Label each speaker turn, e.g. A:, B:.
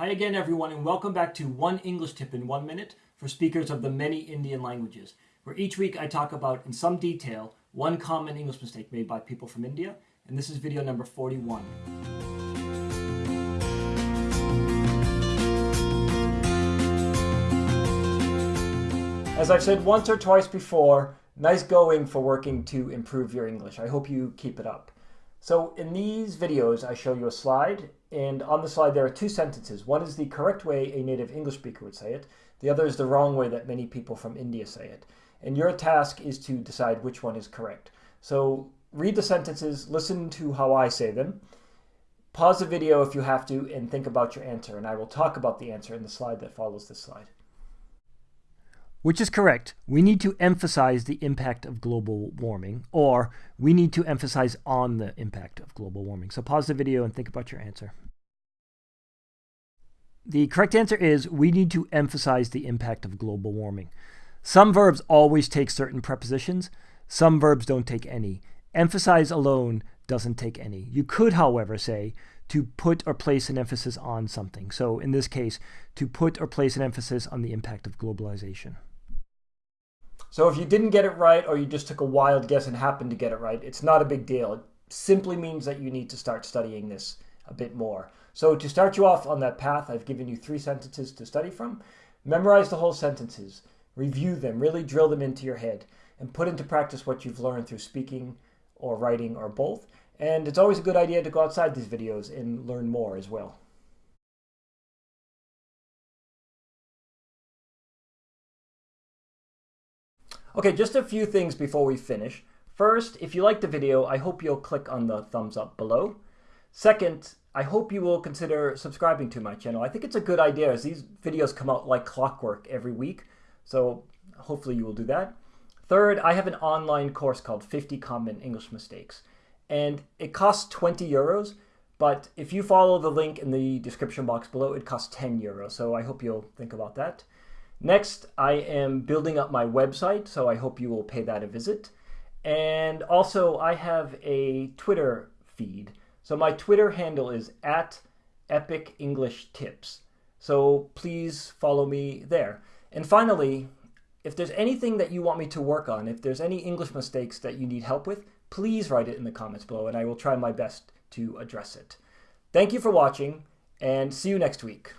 A: Hi again, everyone, and welcome back to One English Tip in One Minute for speakers of the many Indian languages, where each week I talk about, in some detail, one common English mistake made by people from India, and this is video number 41. As I've said once or twice before, nice going for working to improve your English. I hope you keep it up. So in these videos, I show you a slide, and on the slide there are two sentences. One is the correct way a native English speaker would say it. The other is the wrong way that many people from India say it. And your task is to decide which one is correct. So read the sentences, listen to how I say them, pause the video if you have to, and think about your answer. And I will talk about the answer in the slide that follows this slide. Which is correct. We need to emphasize the impact of global warming, or we need to emphasize on the impact of global warming. So pause the video and think about your answer. The correct answer is we need to emphasize the impact of global warming. Some verbs always take certain prepositions, some verbs don't take any. Emphasize alone doesn't take any. You could, however, say to put or place an emphasis on something. So in this case, to put or place an emphasis on the impact of globalization. So if you didn't get it right or you just took a wild guess and happened to get it right, it's not a big deal. It simply means that you need to start studying this a bit more. So to start you off on that path, I've given you three sentences to study from. Memorize the whole sentences, review them, really drill them into your head, and put into practice what you've learned through speaking or writing or both. And it's always a good idea to go outside these videos and learn more as well. Okay, just a few things before we finish. First, if you liked the video, I hope you'll click on the thumbs up below. Second, I hope you will consider subscribing to my channel. I think it's a good idea as these videos come out like clockwork every week. So hopefully you will do that. Third, I have an online course called 50 Common English Mistakes. And it costs 20 euros, but if you follow the link in the description box below, it costs 10 euros. So I hope you'll think about that. Next, I am building up my website, so I hope you will pay that a visit. And also, I have a Twitter feed. So my Twitter handle is at Epic English Tips. So please follow me there. And finally, if there's anything that you want me to work on, if there's any English mistakes that you need help with, please write it in the comments below and I will try my best to address it. Thank you for watching and see you next week.